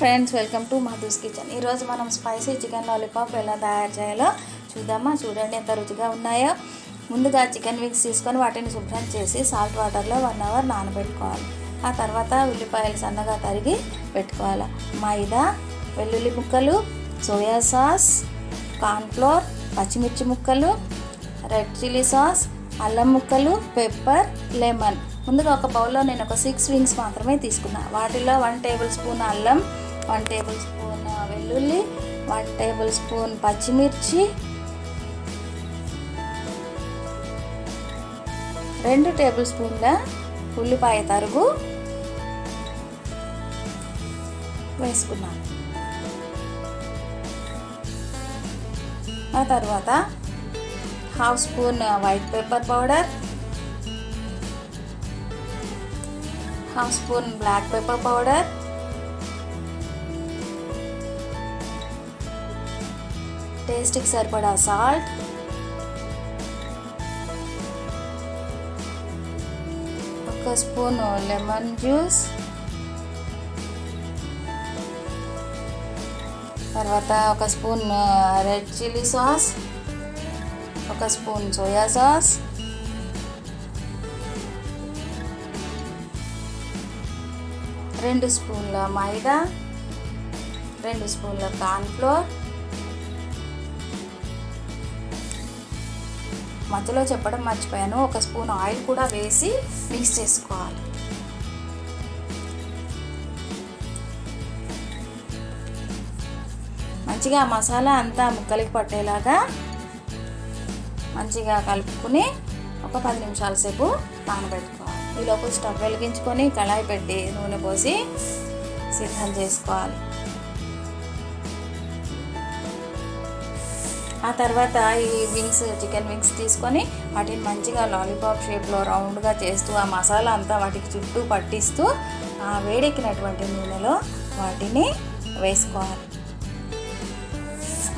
Friends welcome to Madhu's kitchen. ఈరోజు మనం spicy chicken lollipop ఎలా తయారు చేయాలో చూద్దామా? చూడండి ఎంత రుచిగా ఉన్నాయో. ముందుగా చికెన్ వింగ్స్ తీసుకొని వాటిని శుభ్రం చేసి సాల్ట్ వాటర్లో వన్ అవర్ నానబెట్టుకోవాలి. ఆ తర్వాత ఉల్లిపాయలు సన్నగా తరిగి పెట్టుకోవాలి. మైదా వెల్లుల్లి ముక్కలు సోయా సాస్ కార్న్ఫ్లోర్ పచ్చిమిర్చి ముక్కలు రెడ్ చిల్లీ సాస్ అల్లం ముక్కలు పెప్పర్ లెమన్. ముందుగా ఒక బౌల్లో నేను ఒక సిక్స్ వింగ్స్ మాత్రమే తీసుకున్నా. వాటిలో వన్ టేబుల్ స్పూన్ అల్లం వన్ టేబుల్ స్పూన్ వెల్లుల్లి వన్ టేబుల్ స్పూన్ పచ్చిమిర్చి రెండు టేబుల్ స్పూన్ల ఉల్లిపాయ తరుగు వేసుకున్నాను. ఆ తర్వాత half spoon white pepper powder half spoon black pepper powder టేస్ట్కి సరిపడా సాల్ట్. ఒక స్పూన్ లెమన్ జ్యూస్. తర్వాత ఒక స్పూన్ రెడ్ చిల్లీ సాస్. ఒక స్పూన్ సోయా సాస్. రెండు స్పూన్ల మైదా. రెండు స్పూన్ల కార్న్ఫ్లోర్. మధ్యలో చెప్పడం మర్చిపోయాను. ఒక స్పూన్ ఆయిల్ కూడా వేసి మిక్స్ చేసుకోవాలి. మంచిగా మసాలా అంతా ముక్కలకి పట్టేలాగా మంచిగా కలుపుకుని ఒక పది నిమిషాల సేపు నానబెట్టుకోవాలి. ఈలోపు స్టవ్ వెలిగించుకొని కళాయి పెట్టి నూనె పోసి సిద్ధం చేసుకోవాలి. ఆ తర్వాత ఈ వింగ్స్ చికెన్ వింగ్స్ తీసుకొని వాటిని మంచిగా లాలీపాప్ షేప్లో రౌండ్గా చేస్తూ ఆ మసాలా అంతా వాటికి చుట్టూ పట్టిస్తూ ఆ వేడెక్కినటువంటి నూనెలో వాటిని వేసుకోవాలి.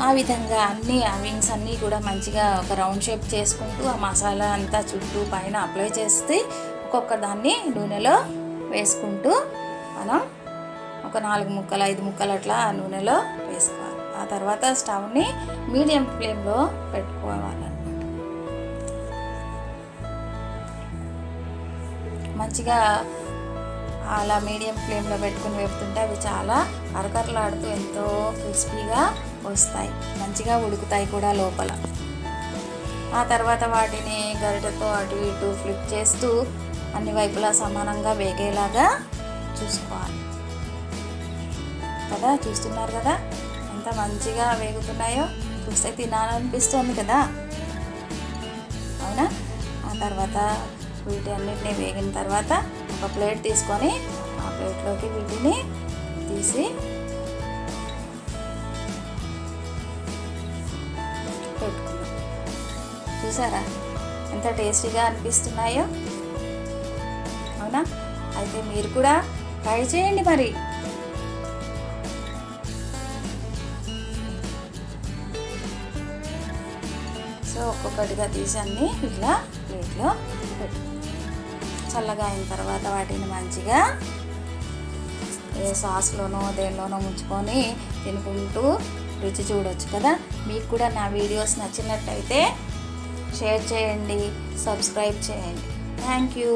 ఆ విధంగా అన్నీ ఆ వింగ్స్ అన్నీ కూడా మంచిగా ఒక రౌండ్ షేప్ చేసుకుంటూ ఆ మసాలా అంతా చుట్టూ పైన అప్లై చేస్తే ఒక్కొక్క దాన్ని నూనెలో వేసుకుంటూ మనం ఒక నాలుగు ముక్కలు ఐదు ముక్కలు అట్లా ఆ నూనెలో వేసుకోవాలి. ఆ తర్వాత స్టవ్ని మీడియం ఫ్లేమ్లో పెట్టుకోవాలన్నమాట మంచిగా అలా మీడియం ఫ్లేమ్లో పెట్టుకుని వేపుతుంటే అవి చాలా అరకరలాడుతూ ఎంతో క్రిస్పీగా వస్తాయి. మంచిగా ఉడుకుతాయి కూడా లోపల. ఆ తర్వాత వాటిని గరిటెతో అటు ఇటు ఫ్లిప్ చేస్తూ అన్ని వైపులా సమానంగా వేగేలాగా చూసుకోవాలి. కదా? చూస్తున్నారు కదా? ఎంత మంచిగా వేగుతున్నాయో చూస్తే తినాలనిపిస్తుంది కదా. అవునా? ఆ తర్వాత వీటి అన్నిటిని వేగిన తర్వాత ఒక ప్లేట్ తీసుకొని ఆ ప్లేట్లోకి వీటిని తీసి పెట్టుకున్నాం చూసారా? ఎంత టేస్టీగా అనిపిస్తున్నాయో. అవునా? అయితే మీరు కూడా ట్రై చేయండి మరి. సో ఒక్కొక్కటిగా తీసి అన్ని ఇట్లా ప్లేట్లో చల్లగా అయిన తర్వాత వాటిని మంచిగా ఏ సాస్లోనో దేనిలోనో ముంచుకొని తినుకుంటూ రుచి చూడొచ్చు కదా. మీకు కూడా నా వీడియోస్ నచ్చినట్టయితే షేర్ చేయండి సబ్స్క్రైబ్ చేయండి. Thank you.